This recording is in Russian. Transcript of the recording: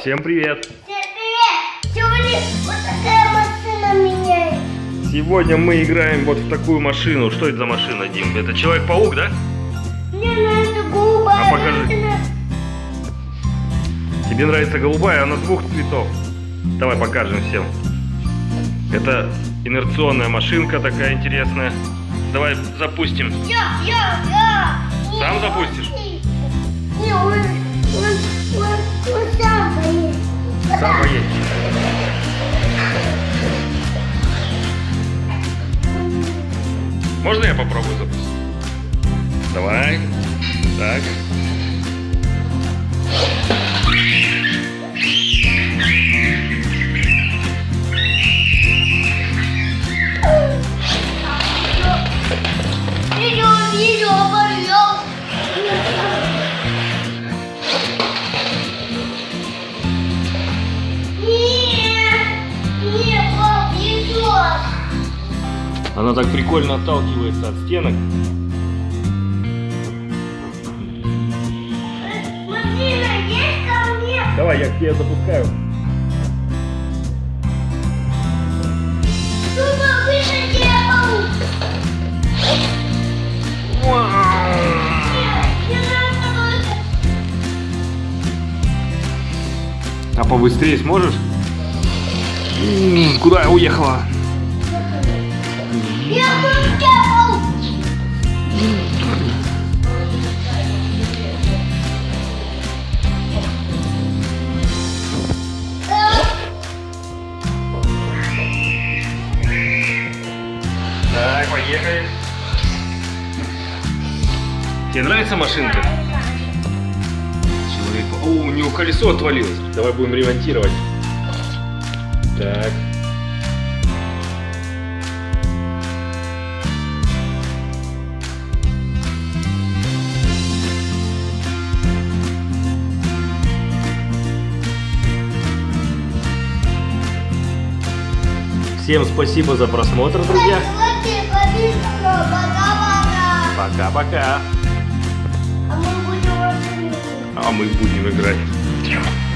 Всем привет! Всем привет! Сегодня вот такая машина меняет. Сегодня мы играем вот в такую машину. Что это за машина, Дим? Это Человек-паук, да? Мне нравится голубая А покажи. машина. Тебе нравится голубая, она двух цветов. Давай покажем всем. Это инерционная машинка такая интересная. Давай запустим. Я, я, я. Сам запустишь? не- Сам поедешь. Можно я попробую запустить? Давай. Так. Она так прикольно отталкивается от стенок. Давай, я к тебе запускаю. А побыстрее сможешь? Куда я уехала? Так, поехали. Тебе нравится машинка? Человек... О, у него колесо отвалилось. Давай будем ремонтировать. Так. Всем спасибо за просмотр, друзья. Пока-пока. Пока-пока. А мы будем машину. А мы будем играть.